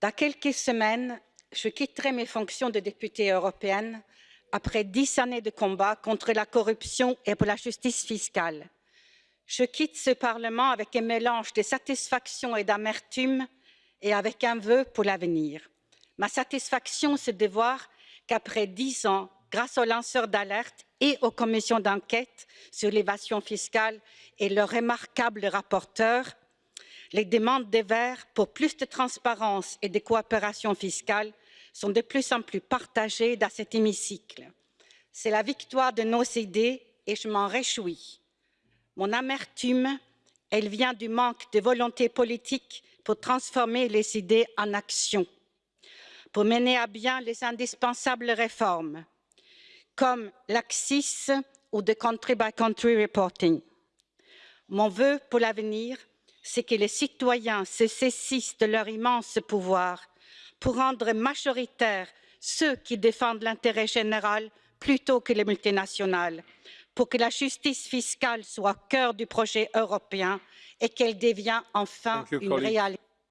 Dans quelques semaines, je quitterai mes fonctions de députée européenne après dix années de combat contre la corruption et pour la justice fiscale. Je quitte ce Parlement avec un mélange de satisfaction et d'amertume et avec un vœu pour l'avenir. Ma satisfaction, c'est de voir qu'après dix ans, grâce aux lanceurs d'alerte et aux commissions d'enquête sur l'évasion fiscale et leurs remarquables rapporteurs, les demandes des Verts pour plus de transparence et de coopération fiscale sont de plus en plus partagées dans cet hémicycle. C'est la victoire de nos idées et je m'en réjouis. Mon amertume, elle vient du manque de volonté politique pour transformer les idées en action, pour mener à bien les indispensables réformes, comme l'AXIS ou de country by country reporting. Mon vœu pour l'avenir, c'est que les citoyens se saisissent de leur immense pouvoir pour rendre majoritaires ceux qui défendent l'intérêt général plutôt que les multinationales, pour que la justice fiscale soit au cœur du projet européen et qu'elle devienne enfin une réalité.